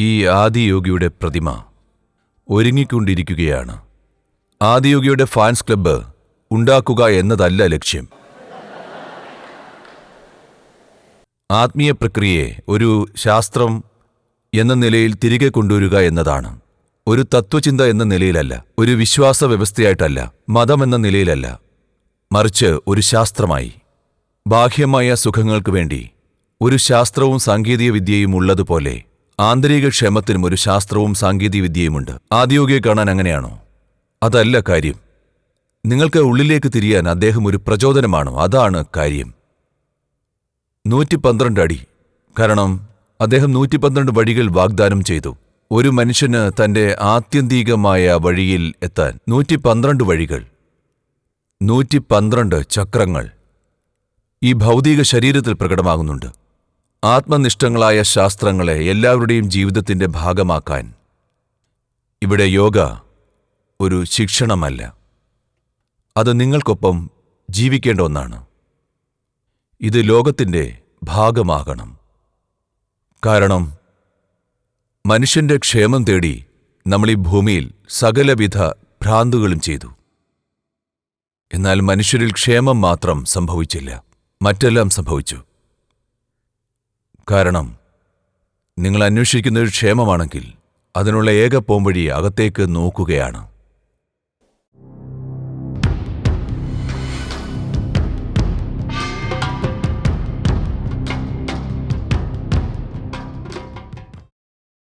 ഈ ആദിയോഗിയുടെ പ്രതിമ ഒരുങ്ങിക്കൊണ്ടിരിക്കുകയാണ്. ആദിയോഗിയുടെ fans club ഉണ്ടാക്കുക എന്നതല്ല ലക്ഷ്യം. ആത്മീയ പ്രക്രിയയെ ഒരു ശാസ്ത്രം എന്ന നിലയിൽ തിരികെ കൊണ്ടുവരിക എന്നതാണ്. ഒരു തത്വചിന്ത എന്ന നിലയിലല്ല ഒരു വിശ്വാസ വ്യവസ്ഥയായിട്ടല്ല മതമെന്ന നിലയിലല്ല. മറിച്ച് ഒരു ശാസ്ത്രമായി. ബാഹ്യമായ സുഖങ്ങൾക്ക് വേണ്ടി ഒരു ശാസ്ത്രവും സാങ്കേതിക വിദ്യയും ഉള്ളതുപോലെ ആന്തരിക ക്ഷേമത്തിനും ഒരു ശാസ്ത്രവും സാങ്കേതിക വിദ്യയുമുണ്ട് ആദ്യോഗിയെ കാണാൻ അങ്ങനെയാണോ? അതല്ല കാര്യം. നിങ്ങൾക്ക് ഉള്ളിലേക്ക് തിരിയാൻ അദ്ദേഹം ഒരു പ്രചോദനമാണോ? അതാണ് കാര്യം. നൂറ്റി പന്ത്രണ്ട് അടി. കാരണം അദ്ദേഹം നൂറ്റി പന്ത്രണ്ട് വഴികൾ വാഗ്ദാനം ചെയ്തു. ഒരു മനുഷ്യന് തന്റെ ആത്യന്തികമായ വഴിയിൽ എത്താൻ നൂറ്റി പന്ത്രണ്ട് വഴികൾ. നൂറ്റി പന്ത്രണ്ട് ചക്രങ്ങൾ. ഈ ഭൗതിക ശരീരത്തിൽ പ്രകടമാകുന്നുണ്ട്. ആത്മനിഷ്ഠങ്ങളായ ശാസ്ത്രങ്ങളെ എല്ലാവരുടെയും ജീവിതത്തിന്റെ ഭാഗമാക്കാൻ ഇവിടെ യോഗ ഒരു ശിക്ഷണമല്ല. അത് നിങ്ങൾക്കൊപ്പം ജീവിക്കേണ്ട ഒന്നാണ്. ഇത് ലോകത്തിന്റെ ഭാഗമാകണം. കാരണം മനുഷ്യന്റെ ക്ഷേമം തേടി നമ്മൾ ഈ ഭൂമിയിൽ സകലവിധ ഭ്രാന്തുകളും ചെയ്തു. എന്നാൽ മനുഷ്യരിൽ ക്ഷേമം മാത്രം സംഭവിച്ചില്ല. മറ്റെല്ലാം സംഭവിച്ചു. കാരണം നിങ്ങൾ അന്വേഷിക്കുന്നൊരു ക്ഷേമമാണെങ്കിൽ അതിനുള്ള ഏക പോംവഴി അകത്തേക്ക് നോക്കുകയാണ്.